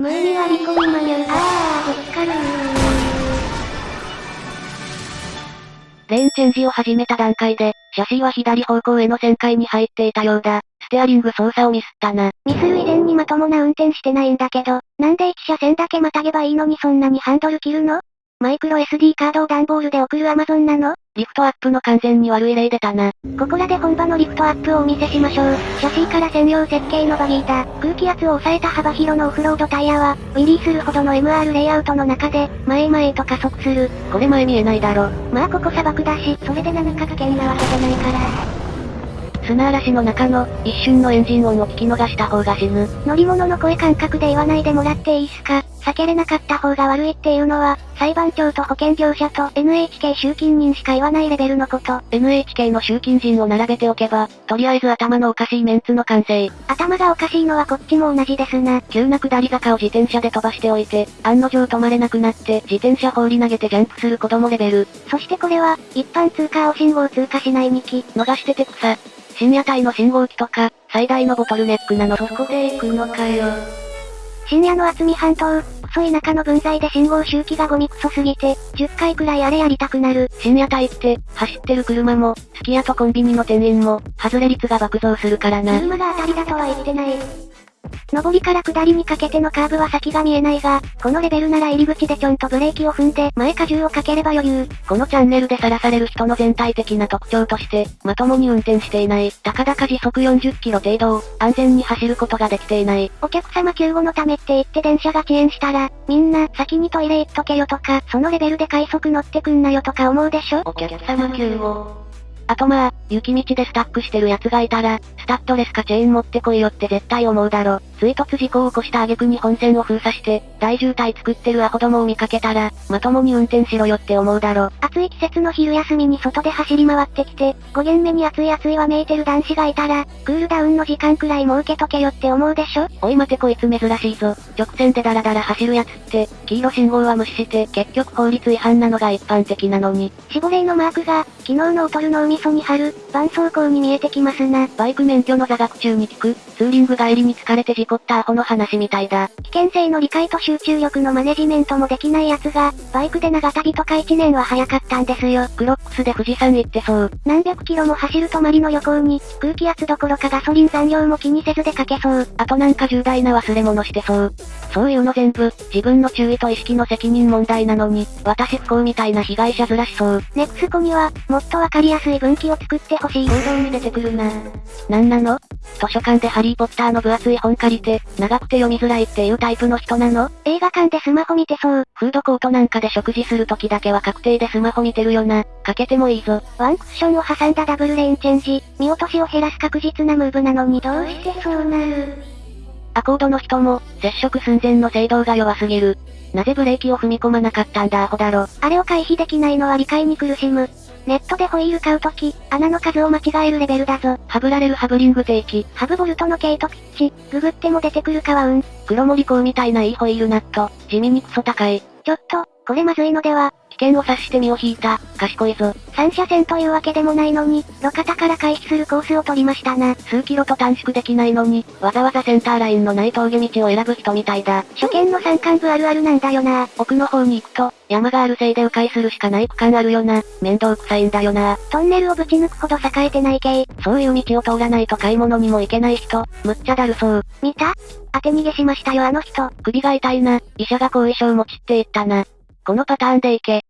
無意味割り込みマニュー。あー、ぶつかるレーンチェンジを始めた段階で、シャシーは左方向への旋回に入っていたようだ。ステアリング操作をミスったな。ミスる以前にまともな運転してないんだけど、なんで1車線だけまたげばいいのにそんなにハンドル切るのマイクロ SD カードを段ボールで送るアマゾンなの？リフトアップの完全に悪い例出たな。ここらで本場のリフトアップをお見せしましょう。シャシーから専用設計のバギーだ。空気圧を抑えた幅広のオフロードタイヤは、ウィリーするほどの MR レイアウトの中で、前々へと加速する。これ前見えないだろ。まあここ砂漠だし、それで7日かけんなわけじゃないから。砂嵐の中の、一瞬のエンジン音を聞き逃した方が死ぬ。乗り物の声感覚で言わないでもらっていいっすか？避けれなかった方が悪いっていうのは、裁判長と保険業者と NHK 集金人しか言わないレベルのこと。NHK の集金人を並べておけば、とりあえず頭のおかしいメンツの完成。頭がおかしいのはこっちも同じですな。急な下り坂を自転車で飛ばしておいて、案の定止まれなくなって、自転車放り投げてジャンプする子供レベル。そしてこれは、一般通過を信号通過しない2機。逃してて草。深夜帯の信号機とか、最大のボトルネックなのそこで行くのかよ。深夜の厚み半島、細い中の分際で信号周期がゴミクソすぎて、10回くらいあれやりたくなる。深夜帯って、走ってる車も、すき家とコンビニの店員も、外れ率が爆増するからな。車が当たりだとは言ってない。上りから下りにかけてのカーブは先が見えないが、このレベルなら入り口でちょんとブレーキを踏んで前荷重をかければ余裕。このチャンネルでさらされる人の全体的な特徴として、まともに運転していない、高々時速40キロ程度を、安全に走ることができていない。お客様救護のためって言って電車が遅延したら、みんな先にトイレ行っとけよとか、そのレベルで快速乗ってくんなよとか思うでしょ？お客様救護。あとまあ、雪道でスタックしてる奴がいたら、スタッドレスかチェーン持ってこいよって絶対思うだろ。追突事故を起こした挙句に本線を封鎖して、大渋滞作ってるアホどもを見かけたら、まともに運転しろよって思うだろ。暑い季節の昼休みに外で走り回ってきて、5限目に暑い暑いわめいてる男子がいたら、クールダウンの時間くらい設けとけよって思うでしょ？おい待てこいつ珍しいぞ。直線でダラダラ走るやつって、黄色信号は無視して、結局法律違反なのが一般的なのに。死亡例のマークが、昨日のオトル脳みそに貼る、伴走行に見えてきますな。バイク免許の座学中に聞く、ツーリング帰りに疲れて事故ったアホの話みたいだ。危険性の理解と集中力のマネジメントもできない奴が、バイクで長旅とか1年は早かったんですよ。クロックスで富士山行ってそう。何百キロも走る泊まりの旅行に、空気圧どころかガソリン残量も気にせず出かけそう。あとなんか重大な忘れ物してそう。そういうの全部、自分の注意と意識の責任問題なのに、私不幸みたいな被害者ずらしそう。ネクスコには、もっとわかりやすい分岐を作ってほしい。行動に出てくるな。なんなの？図書館でハリーポッターの分厚い本借りて、長くて読みづらいっていうタイプの人なの？映画館でスマホ見てそう。フードコートなんかで食事する時だけは確定でスマホ見てるよな。かけてもいいぞ。ワンクッションを挟んだダブルレーンチェンジ。見落としを減らす確実なムーブなのにどうしてそうなる？アコードの人も、接触寸前の制動が弱すぎる。なぜブレーキを踏み込まなかったんだアホだろ。あれを回避できないのは理解に苦しむ。ネットでホイール買うとき、穴の数を間違えるレベルだぞ。ハブられるハブリング定期。ハブボルトの毛糸ピッチ、ググっても出てくるかはうん。黒森港みたいないいホイールナット、地味にクソ高い。ちょっと、これまずいのでは危険を察して身を引いた、賢いぞ。三車線というわけでもないのに、路肩から回避するコースを取りましたな。数キロと短縮できないのに、わざわざセンターラインのない峠道を選ぶ人みたいだ。初見の山間部あるあるなんだよな。奥の方に行くと、山があるせいで迂回するしかない区間あるよな。面倒くさいんだよな。トンネルをぶち抜くほど栄えてない系。そういう道を通らないと買い物にも行けない人、むっちゃだるそう。見た？当て逃げしましたよあの人。首が痛いな。医者が後遺症持ちって言ったな。このパターンでいけ。